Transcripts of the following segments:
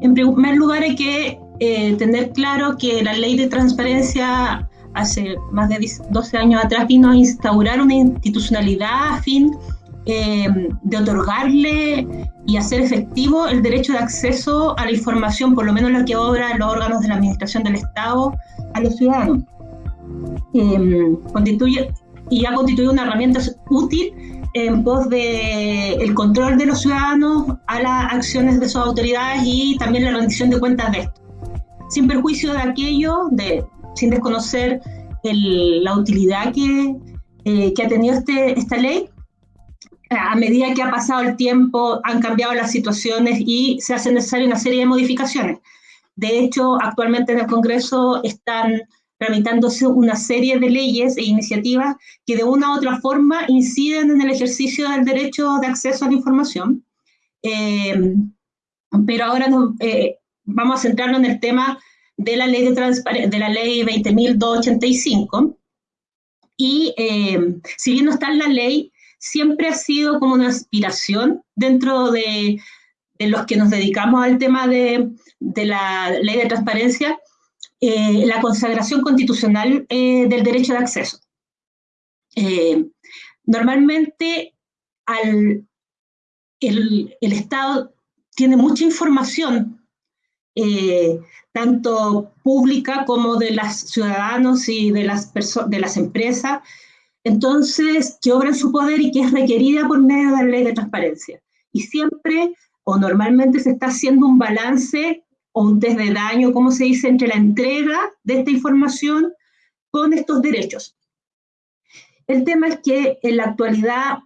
En primer lugar hay que eh, tener claro que la ley de transparencia hace más de 12 años atrás vino a instaurar una institucionalidad a fin eh, de otorgarle y hacer efectivo el derecho de acceso a la información, por lo menos lo que obran los órganos de la Administración del Estado, a los ciudadanos. Eh, constituye, y ha constituido una herramienta útil en pos de el control de los ciudadanos a las acciones de sus autoridades y también la rendición de cuentas de esto. Sin perjuicio de aquello, de, sin desconocer la utilidad que, eh, que ha tenido este, esta ley, a medida que ha pasado el tiempo han cambiado las situaciones y se hace necesaria una serie de modificaciones. De hecho, actualmente en el Congreso están tramitándose una serie de leyes e iniciativas que de una u otra forma inciden en el ejercicio del derecho de acceso a la información. Eh, pero ahora eh, vamos a centrarnos en el tema de la ley, de, de la ley 20.285. Y eh, si bien no está en la ley, siempre ha sido como una aspiración dentro de, los que nos dedicamos al tema de la ley de transparencia, eh, la consagración constitucional eh, del derecho de acceso. Eh, normalmente al, el, Estado tiene mucha información, tanto pública como de los ciudadanos y de las, de las empresas, entonces, que obra en su poder y que es requerida por medio de la ley de transparencia. Y siempre o normalmente se está haciendo un balance o un test de daño, como se dice, entre la entrega de esta información con estos derechos. El tema es que en la actualidad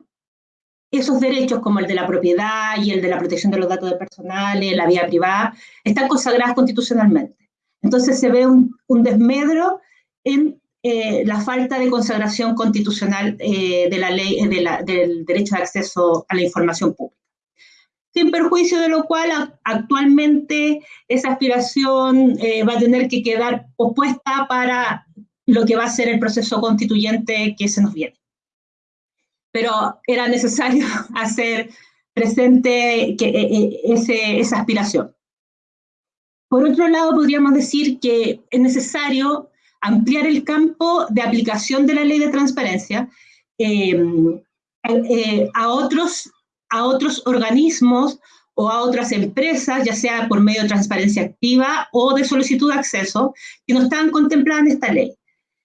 esos derechos como el de la propiedad y el de la protección de los datos personales, la vida privada, están consagrados constitucionalmente. Entonces se ve un, desmedro en eh, la falta de consagración constitucional eh, de la ley de la, del derecho de acceso a la información pública sin perjuicio de lo cual actualmente esa aspiración eh, va a tener que quedar opuesta para lo que va a ser el proceso constituyente que se nos viene. Pero era necesario hacer presente que, eh, eh, ese, esa aspiración. Por otro lado, podríamos decir que es necesario ampliar el campo de aplicación de la ley de transparencia a otros a otros organismos o a otras empresas, ya sea por medio de transparencia activa o de solicitud de acceso, que no están contempladas en esta ley.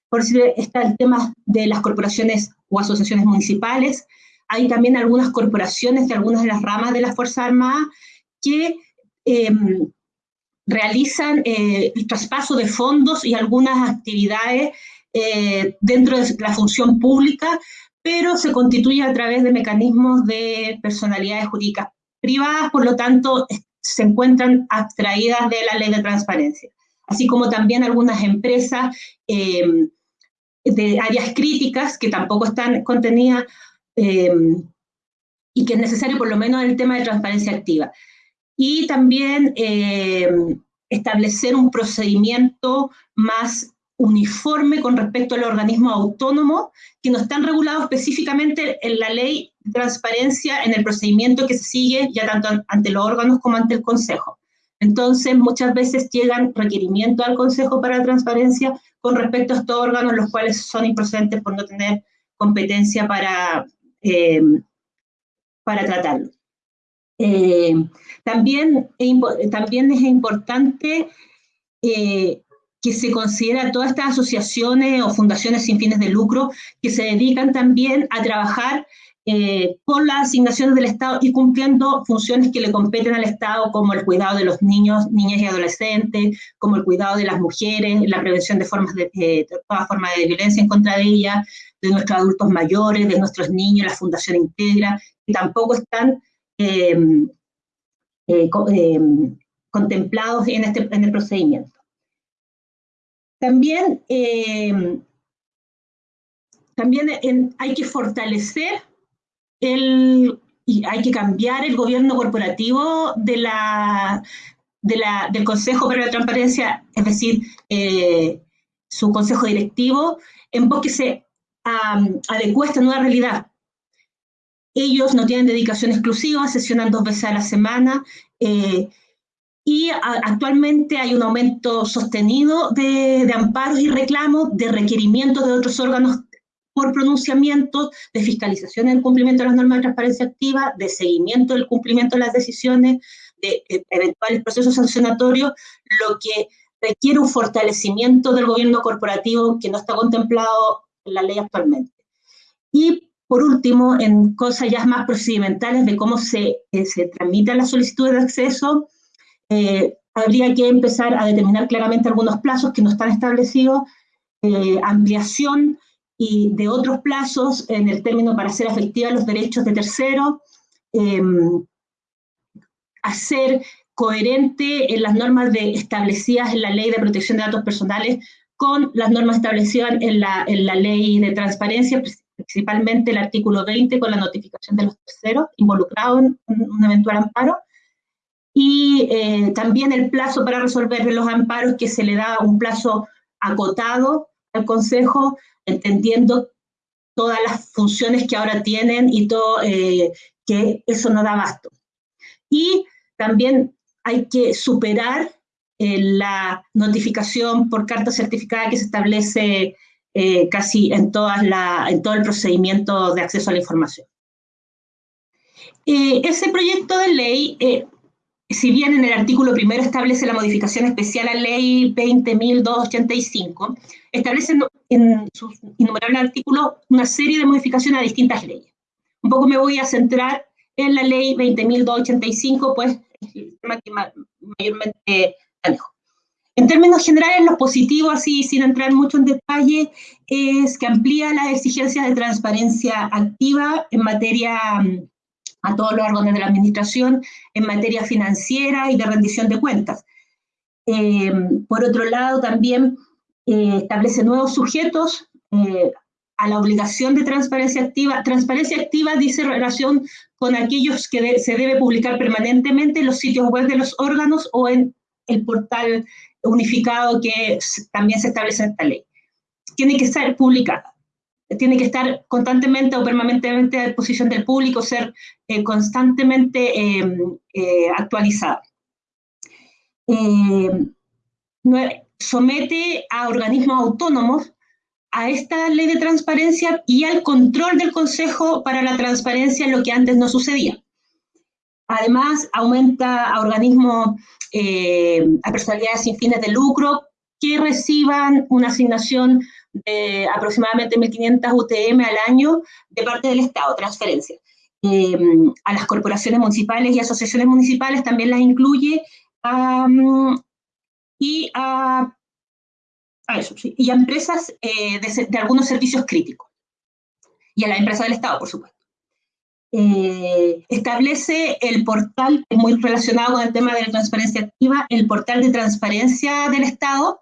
Por si está el tema de las corporaciones o asociaciones municipales. Hay también algunas corporaciones de algunas de las ramas de las Fuerzas Armadas que em, realizan eh, el traspaso de fondos y algunas actividades eh, dentro de la función pública pero se constituye a través de mecanismos de personalidades jurídicas privadas, por lo tanto, se encuentran abstraídas de la ley de transparencia, así como también algunas empresas em, de áreas críticas que tampoco están contenidas em, y que es necesario por lo menos el tema de transparencia activa. Y también em, establecer un procedimiento más uniforme con respecto al organismo autónomo que no están regulados específicamente en la ley de transparencia en el procedimiento que se sigue ya tanto ante los órganos como ante el Consejo. Entonces, muchas veces llegan requerimientos al Consejo para la Transparencia con respecto a estos órganos, los cuales son improcedentes por no tener competencia para, eh, para tratarlo. Eh, también, también es importante eh, que se considera todas estas asociaciones o fundaciones sin fines de lucro que se dedican también a trabajar eh, con las asignaciones del Estado y cumpliendo funciones que le competen al Estado, como el cuidado de los niños, niñas y adolescentes, como el cuidado de las mujeres, la prevención de, formas de, eh, todas formas de violencia en contra de ellas, de nuestros adultos mayores, de nuestros niños, la Fundación Integra, que tampoco están eh, em, contemplados en, este, en el procedimiento. También, eh, también hay que fortalecer el, y hay que cambiar el gobierno corporativo de la, de la, del Consejo para la Transparencia, es decir, eh, su consejo directivo, en pos que se um, adecue a esta nueva realidad. Ellos no tienen dedicación exclusiva, sesionan dos veces a la semana, eh, y actualmente hay un aumento sostenido de, amparos y reclamos, de requerimientos de otros órganos por pronunciamiento, de fiscalización del cumplimiento de las normas de transparencia activa, de seguimiento del cumplimiento de las decisiones, de, de eventuales procesos sancionatorios, lo que requiere un fortalecimiento del gobierno corporativo que no está contemplado en la ley actualmente. Y por último, en cosas ya más procedimentales de cómo se, eh, se tramitan las solicitudes de acceso, eh, habría que empezar a determinar claramente algunos plazos que no están establecidos, eh, ampliación y de otros plazos en el término para hacer efectivos los derechos de terceros, em, hacer coherente en las normas de, establecidas en la Ley de Protección de Datos Personales con las normas establecidas en la, en la Ley de Transparencia, principalmente el artículo 20 con la notificación de los terceros involucrados en un eventual amparo, y eh, también el plazo para resolver los amparos, que se le da un plazo acotado al Consejo, entendiendo todas las funciones que ahora tienen y todo, eh, que eso no da abasto. Y también hay que superar eh, la notificación por carta certificada que se establece casi en, todas la, en todo el procedimiento de acceso a la información. ese proyecto de ley si bien en el artículo primero establece la modificación especial a ley 20.285, establece en sus innumerables artículos una serie de modificaciones a distintas leyes. Un poco me voy a centrar en la ley 20.285, pues es el tema que mayormente manejo. En términos generales, lo positivo, así sin entrar mucho en detalle, es que amplía las exigencias de transparencia activa en materia a todos los órganos de la administración en materia financiera y de rendición de cuentas. Eh, por otro lado, también eh, establece nuevos sujetos eh, a la obligación de transparencia activa. Transparencia activa dice relación con aquellos que se debe publicar permanentemente en los sitios web de los órganos o en el portal unificado que también se establece en esta ley. Tiene que ser publicada tiene que estar constantemente o permanentemente a disposición del público, ser eh, constantemente em, eh, actualizada. Em, somete a organismos autónomos a esta ley de transparencia y al control del Consejo para la Transparencia, lo que antes no sucedía. Además, aumenta a organismos, eh, a personalidades sin fines de lucro que reciban una asignación de aproximadamente 1.500 UTM al año de parte del Estado, transferencia. Em, a las corporaciones municipales y asociaciones municipales también las incluye y a, eso, y a empresas eh, de, algunos servicios críticos y a las empresas del Estado, por supuesto. Eh, establece el portal, muy relacionado con el tema de la transparencia activa, el portal de transparencia del Estado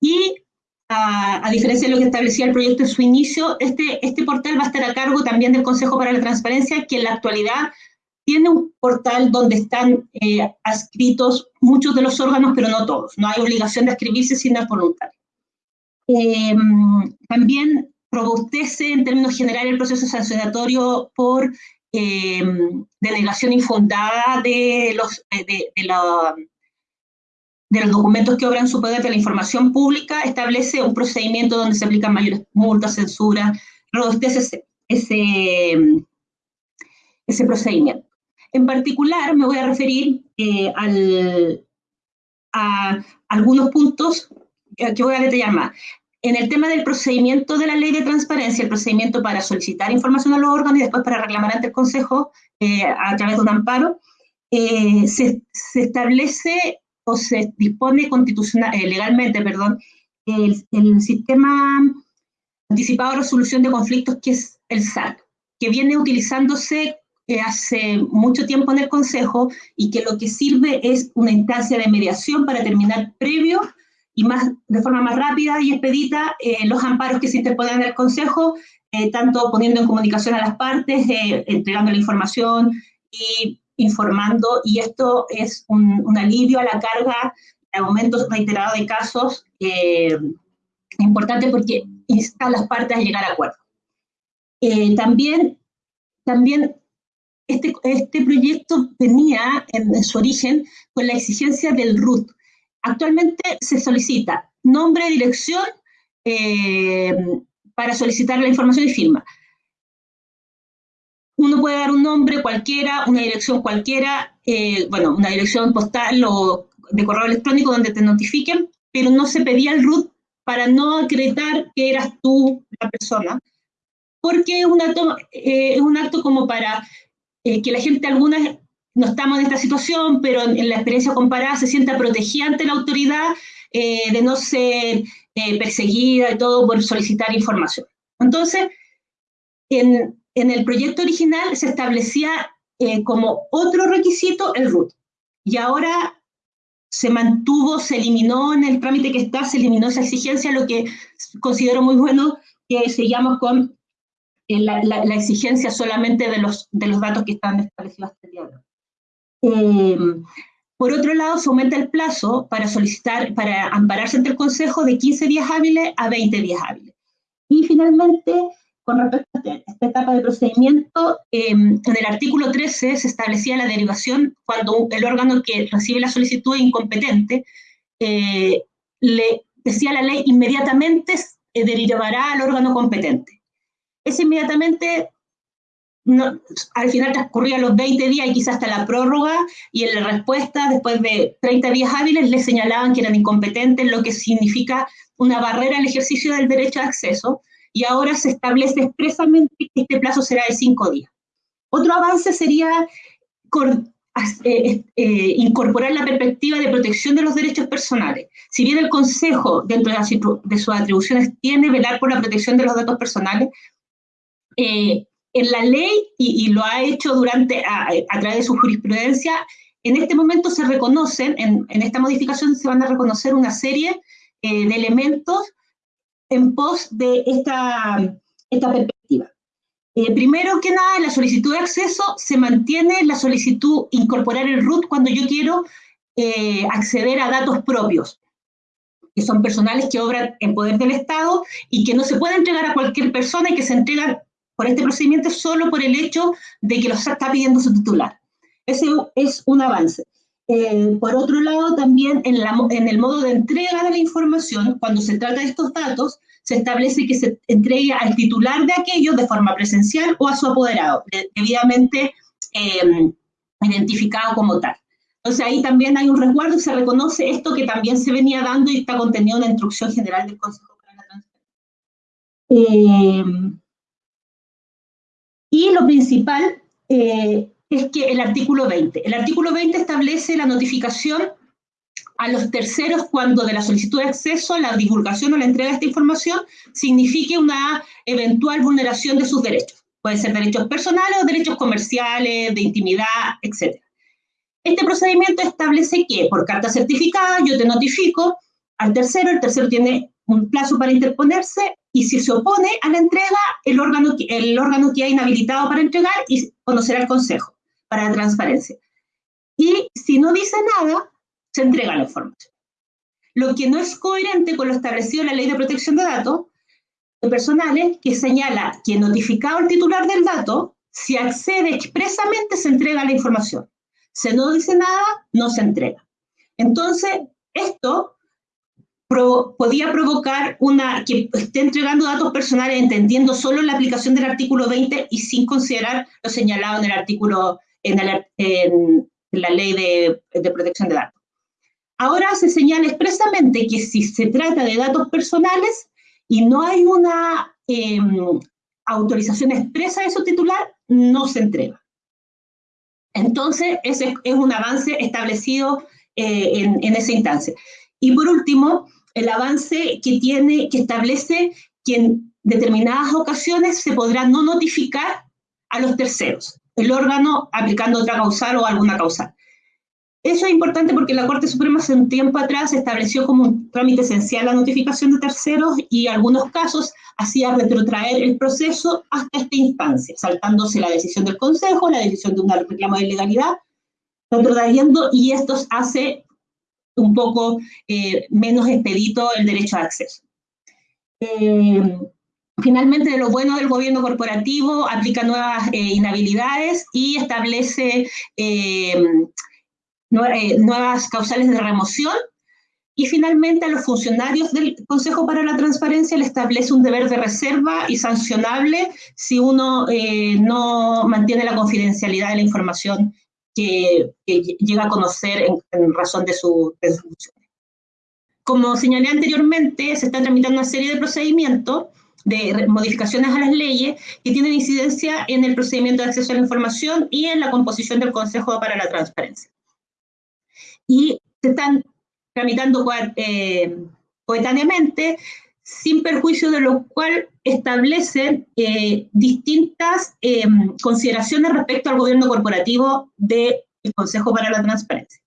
y a, diferencia de lo que establecía el proyecto en su inicio, este, este portal va a estar a cargo también del Consejo para la Transparencia, que en la actualidad tiene un portal donde están eh, adscritos muchos de los órganos, pero no todos. No hay obligación de escribirse si no es voluntario. Eh, también robustece en términos generales el proceso sancionatorio por eh, denegación infundada de, los, de, de la de los documentos que obran su poder de la información pública, establece un procedimiento donde se aplican mayores multas, censura, robustece ese, ese, procedimiento. En particular, me voy a referir eh, al, a algunos puntos que voy a detallar más. En el tema del procedimiento de la ley de transparencia, el procedimiento para solicitar información a los órganos y después para reclamar ante el Consejo eh, a través de un amparo, eh, se, se, establece se dispone constitucional, eh, legalmente, perdón, el, sistema anticipado de resolución de conflictos que es el SAC, que viene utilizándose eh, hace mucho tiempo en el Consejo y que lo que sirve es una instancia de mediación para terminar previo y más de forma más rápida y expedita eh, los amparos que se interponen en el Consejo, tanto poniendo en comunicación a las partes, entregando la información y informando y esto es un, alivio a la carga aumentos reiterados de casos eh, importante porque insta a las partes a llegar a acuerdo. Eh, también, también este, este proyecto venía en, su origen con la exigencia del RUT. Actualmente se solicita nombre, dirección, eh, para solicitar la información y firma. Uno puede dar un nombre cualquiera, una dirección cualquiera, eh, bueno, una dirección postal o de correo electrónico donde te notifiquen, pero no se pedía el RUT para no acreditar que eras tú la persona, porque es un acto, eh, es un acto como para eh, que la gente, algunas no estamos en esta situación, pero en, la experiencia comparada se sienta protegida ante la autoridad de no ser perseguida y todo por solicitar información. Entonces, en, en el proyecto original se establecía eh, como otro requisito el RUT. Y ahora se mantuvo, se eliminó en el trámite que está, se eliminó esa exigencia, lo que considero muy bueno que seguimos con eh, la, la, exigencia solamente de los, de los datos que están establecidos hasta el día de hoy. Em, por otro lado, se aumenta el plazo para solicitar, para ampararse ante el Consejo de 15 días hábiles a 20 días hábiles. Y finalmente, con respecto a este, esta etapa de procedimiento, em, en el artículo 13 se establecía la derivación cuando el órgano que recibe la solicitud es incompetente, eh, le decía la ley, inmediatamente eh, derivará al órgano competente. Ese inmediatamente, al final transcurría los 20 días y quizás hasta la prórroga, y en la respuesta, después de 30 días hábiles, le señalaban que eran incompetentes, lo que significa una barrera al ejercicio del derecho de acceso, y ahora se establece expresamente que este plazo será de cinco días. Otro avance sería eh, eh, incorporar la perspectiva de protección de los derechos personales. Si bien el Consejo, dentro de, sus atribuciones, tiene velar por la protección de los datos personales, eh, en la ley, y, lo ha hecho durante, a, través de su jurisprudencia, en este momento se reconocen, en, en esta modificación se van a reconocer una serie de elementos en pos de esta, esta perspectiva. Eh, primero que nada, en la solicitud de acceso se mantiene la solicitud incorporar el RUT cuando yo quiero eh, acceder a datos propios, que son personales que obran en poder del Estado y que no se pueden entregar a cualquier persona y que se entregan por este procedimiento solo por el hecho de que los está pidiendo su titular. Ese es un avance. Eh, por otro lado, también en, el modo de entrega de la información, cuando se trata de estos datos, se establece que se entregue al titular de aquello de forma presencial o a su apoderado, debidamente eh, identificado como tal. Entonces ahí también hay un resguardo y se reconoce esto que también se venía dando y está contenido en la instrucción general del Consejo para la Transparencia. Eh, y lo principal es que el artículo 20. El artículo 20 establece la notificación a los terceros cuando de la solicitud de acceso, la divulgación o la entrega de esta información signifique una eventual vulneración de sus derechos. Pueden ser derechos personales o derechos comerciales, de intimidad, etc. Este procedimiento establece que por carta certificada yo te notifico al tercero, el tercero tiene un plazo para interponerse y si se opone a la entrega, el órgano, el órgano que ha inhabilitado para entregar conocerá el consejo para transparencia. Y si no dice nada, se entrega la información. Lo que no es coherente con lo establecido en la Ley de Protección de Datos personales, que señala que notificado el titular del dato, si accede expresamente se entrega la información. Si no dice nada, no se entrega. Entonces, esto podía provocar una que esté entregando datos personales entendiendo solo la aplicación del artículo 20 y sin considerar lo señalado en el artículo en, la ley de, protección de datos. Ahora se señala expresamente que si se trata de datos personales y no hay una em, autorización expresa de su titular, no se entrega. Entonces, ese es un avance establecido eh, en, en, esa instancia. Y por último, el avance que tiene, que establece que en determinadas ocasiones se podrá no notificar a los terceros el órgano aplicando otra causal o alguna causal. Eso es importante porque la Corte Suprema hace un tiempo atrás estableció como un trámite esencial la notificación de terceros y en algunos casos hacía retrotraer el proceso hasta esta instancia, saltándose la decisión del Consejo, la decisión de un reclamo de ilegalidad, retrotrayendo y esto hace un poco eh, menos expedito el derecho de acceso. Eh, Finalmente, de lo bueno del gobierno corporativo, aplica nuevas eh, inhabilidades y establece eh, nuevas causales de remoción. Y finalmente, a los funcionarios del Consejo para la Transparencia le establece un deber de reserva y sancionable si uno no mantiene la confidencialidad de la información que, llega a conocer en, razón de su, de funciones. Como señalé anteriormente, se está tramitando una serie de procedimientos de modificaciones a las leyes que tienen incidencia en el procedimiento de acceso a la información y en la composición del Consejo para la Transparencia. Y se están tramitando eh, coetáneamente, sin perjuicio de lo cual establecen eh, distintas eh, consideraciones respecto al gobierno corporativo del Consejo para la Transparencia.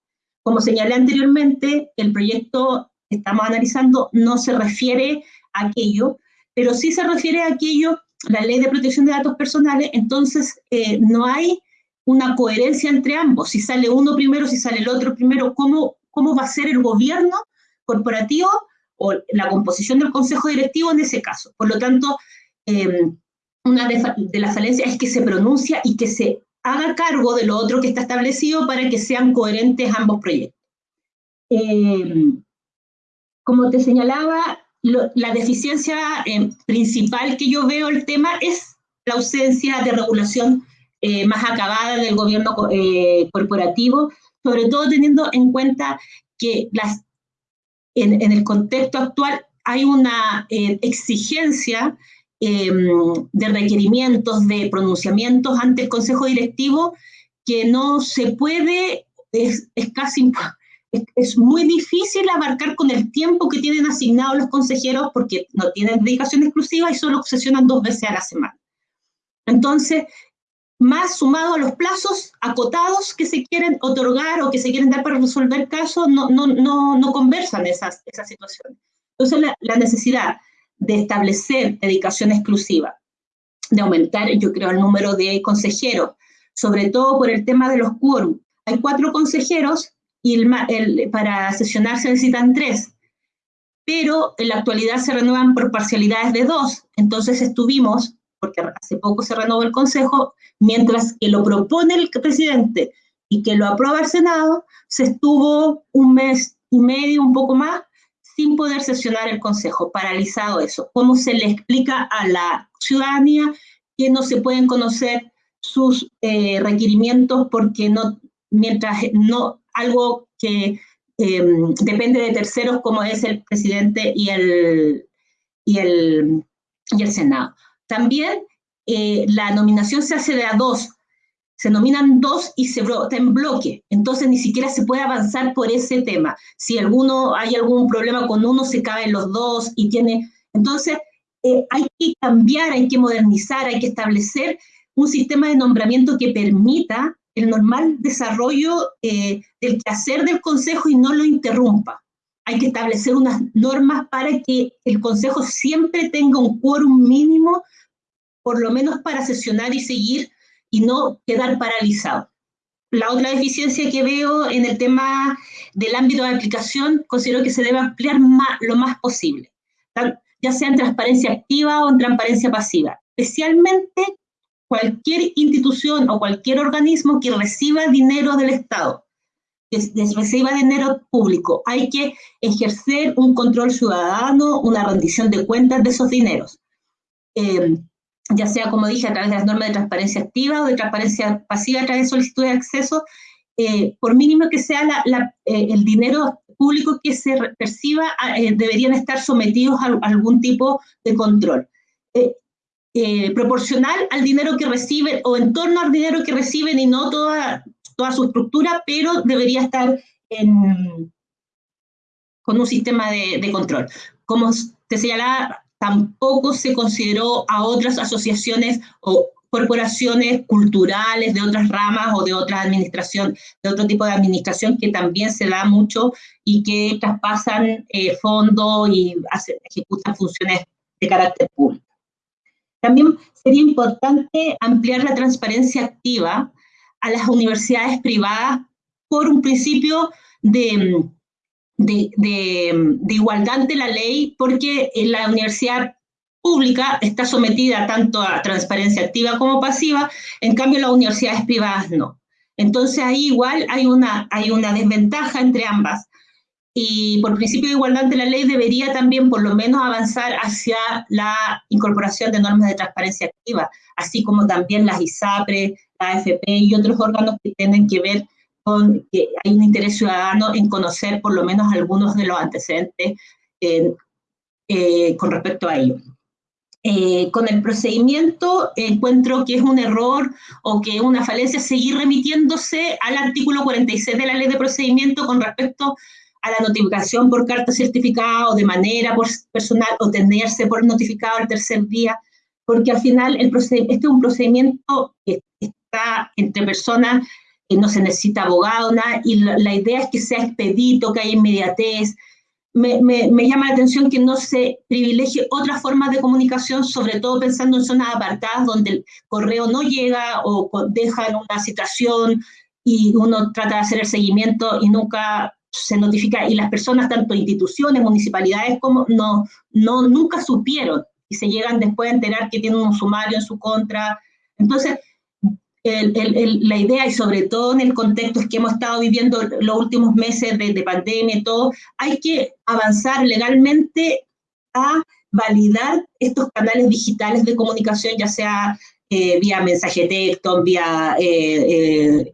Como señalé anteriormente, el proyecto que estamos analizando no se refiere a aquello, pero sí se refiere a aquello, la ley de protección de datos personales, entonces eh, no hay una coherencia entre ambos. Si sale uno primero, si sale el otro primero, ¿cómo, cómo va a ser el gobierno corporativo o la composición del consejo directivo en ese caso? Por lo tanto, eh, una de, las falencias es que se pronuncia y que se haga cargo de lo otro que está establecido para que sean coherentes ambos proyectos. Eh, como te señalaba, la deficiencia eh, principal que yo veo el tema es la ausencia de regulación eh, más acabada del gobierno eh, corporativo, sobre todo teniendo en cuenta que las, en, el contexto actual hay una exigencia em, de requerimientos, de pronunciamientos ante el Consejo Directivo que no se puede, es, es casi es, muy difícil abarcar con el tiempo que tienen asignado los consejeros porque no tienen dedicación exclusiva y solo sesionan dos veces a la semana. Entonces, más sumado a los plazos acotados que se quieren otorgar o que se quieren dar para resolver casos, no, no, no, no conversan esas, esas situaciones. Entonces, la, la, necesidad de establecer dedicación exclusiva, de aumentar, yo creo, el número de consejeros, sobre todo por el tema de los quórum. Hay cuatro consejeros y el, para sesionar se necesitan tres, pero en la actualidad se renuevan por parcialidades de dos. Entonces estuvimos, porque hace poco se renovó el Consejo, mientras que lo propone el presidente y que lo aprueba el Senado, se estuvo un mes y medio, un poco más, sin poder sesionar el Consejo, paralizado eso. ¿Cómo se le explica a la ciudadanía que no se pueden conocer sus eh, requerimientos porque no, mientras no algo que em, depende de terceros como es el presidente y el, y el, y el Senado. También eh, la nominación se hace de a dos, se nominan dos y se vota en bloque, entonces ni siquiera se puede avanzar por ese tema. Si alguno hay algún problema con uno, se caben los dos y tiene... Entonces, eh, hay que cambiar, hay que modernizar, hay que establecer un sistema de nombramiento que permita el normal desarrollo eh, del quehacer del Consejo y no lo interrumpa. Hay que establecer unas normas para que el Consejo siempre tenga un quórum mínimo, por lo menos para sesionar y seguir y no quedar paralizado. La otra deficiencia que veo en el tema del ámbito de aplicación, considero que se debe ampliar lo más posible, ya sea en transparencia activa o en transparencia pasiva, especialmente cualquier institución o cualquier organismo que reciba dinero del Estado, que reciba dinero público, hay que ejercer un control ciudadano, una rendición de cuentas de esos dineros. Eh, ya sea, como dije, a través de las normas de transparencia activa o de transparencia pasiva a través de solicitud de acceso, eh, por mínimo que sea eh, el dinero público que se perciba, deberían estar sometidos a, algún tipo de control. Eh, proporcional al dinero que reciben o en torno al dinero que reciben y no toda, toda su estructura, pero debería estar con un sistema de, de control. Como te señalaba, tampoco se consideró a otras asociaciones o corporaciones culturales de otras ramas o de otra administración, de otro tipo de administración que también se da mucho y que traspasan eh, fondos y ejecutan funciones de carácter público. También sería importante ampliar la transparencia activa a las universidades privadas por un principio de, de, igualdad ante la ley, porque la universidad pública está sometida tanto a transparencia activa como pasiva, en cambio las universidades privadas no. Entonces ahí igual hay una, hay una desventaja entre ambas. Y por principio de igualdad ante la ley debería también por lo menos avanzar hacia la incorporación de normas de transparencia activa, así como también las ISAPRE, la AFP y otros órganos que tienen que ver con que hay un interés ciudadano en conocer por lo menos algunos de los antecedentes eh, eh, con respecto a ello. Eh, con el procedimiento encuentro que es un error o que es una falencia seguir remitiéndose al artículo 46 de la ley de procedimiento con respecto a la notificación por carta certificada o de manera personal o tenerse por notificado al tercer día, porque al final el este es un procedimiento que está entre personas, que no se necesita abogado, nada, y la, idea es que sea expedito, que haya inmediatez, me, llama la atención que no se privilegie otras formas de comunicación, sobre todo pensando en zonas apartadas donde el correo no llega o deja en una situación y uno trata de hacer el seguimiento y nunca se notifica. Y las personas, tanto instituciones, municipalidades, como no, no nunca supieron y se llegan después a enterar que tienen un sumario en su contra. Entonces, la idea, y sobre todo en el contexto que hemos estado viviendo los últimos meses de, pandemia y todo, hay que avanzar legalmente a validar estos canales digitales de comunicación, ya sea eh, vía mensaje texto, vía eh, eh,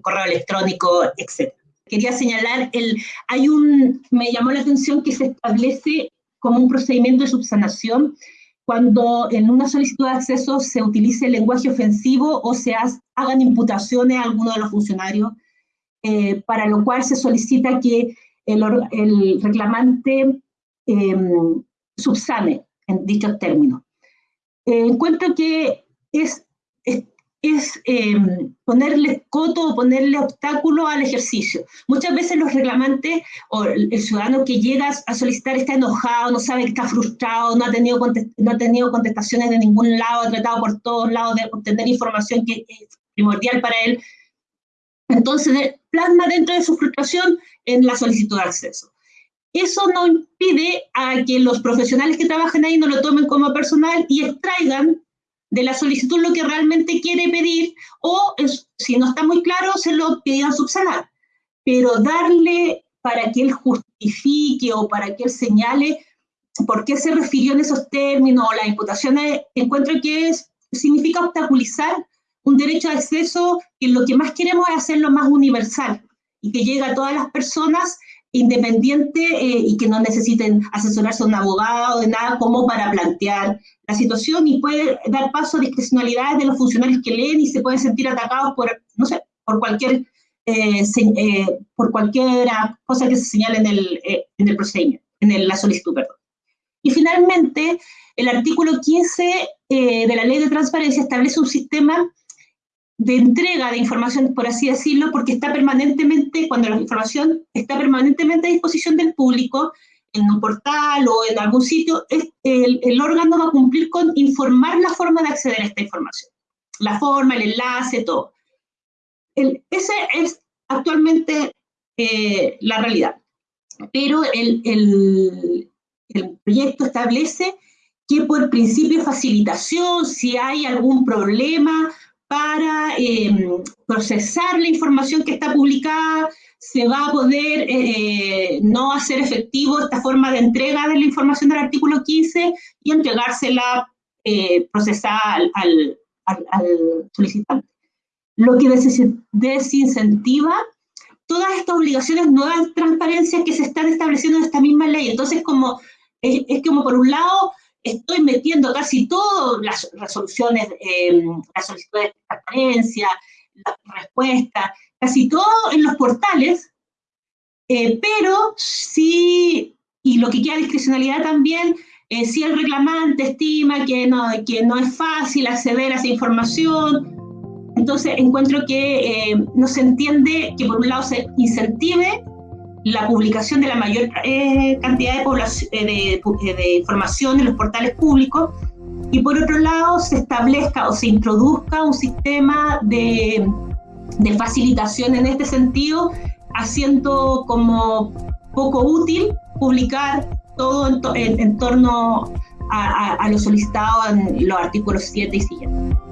correo electrónico, etc. Quería señalar, el, hay un, me llamó la atención que se establece como un procedimiento de subsanación cuando en una solicitud de acceso se utilice el lenguaje ofensivo o se hagan imputaciones a alguno de los funcionarios, eh, para lo cual se solicita que el, reclamante em, subsane en dichos términos. Eh, encuentro que es es em, ponerle coto o ponerle obstáculo al ejercicio. Muchas veces los reclamantes o el, ciudadano que llega a solicitar está enojado, no sabe que está frustrado, no ha, tenido no ha tenido contestaciones de ningún lado, ha tratado por todos lados de obtener información que es primordial para él. Entonces, plasma dentro de su frustración en la solicitud de acceso. Eso no impide a que los profesionales que trabajan ahí no lo tomen como personal y extraigan de la solicitud lo que realmente quiere pedir o si no está muy claro se lo pidan subsanar. Pero darle para que él justifique o para que él señale por qué se refirió en esos términos o las imputaciones, encuentro que es, significa obstaculizar un derecho de acceso que lo que más queremos es hacerlo más universal y que llegue a todas las personas independiente eh, y que no necesiten asesorarse a un abogado de nada como para plantear la situación y puede dar paso a discrecionalidades de los funcionarios que leen y se pueden sentir atacados por, no sé, por cualquier, eh, eh, por cualquier cosa que se señale en el, en el procedimiento, en la solicitud, perdón. Y finalmente, el artículo 15 de la Ley de Transparencia establece un sistema de entrega de información, por así decirlo, porque está permanentemente, cuando la información está permanentemente a disposición del público, en un portal o en algún sitio, el, el, órgano va a cumplir con informar la forma de acceder a esta información. La forma, el enlace, todo. El, ese es actualmente eh, la realidad. Pero el, el, el proyecto establece que por principio de facilitación, si hay algún problema para em, procesar la información que está publicada, se va a poder eh, no hacer efectivo esta forma de entrega de la información del artículo 15 y entregársela eh, procesada al, solicitante. Lo que desincentiva todas estas obligaciones nuevas transparencias que se están estableciendo en esta misma ley. Entonces, como es como por un lado estoy metiendo casi todas las resoluciones, eh, las solicitudes de transparencia, las respuestas, casi todo en los portales, eh, pero sí, y lo que queda discrecionalidad también, eh, si el reclamante estima que no, que no es fácil acceder a esa información, entonces encuentro que no se entiende que por un lado se incentive la publicación de la mayor eh, cantidad de, eh, eh, de, información en los portales públicos y por otro lado se establezca o se introduzca un sistema de, de facilitación en este sentido, haciendo como poco útil publicar todo en, torno a, a lo solicitado en los artículos 7 y siguientes.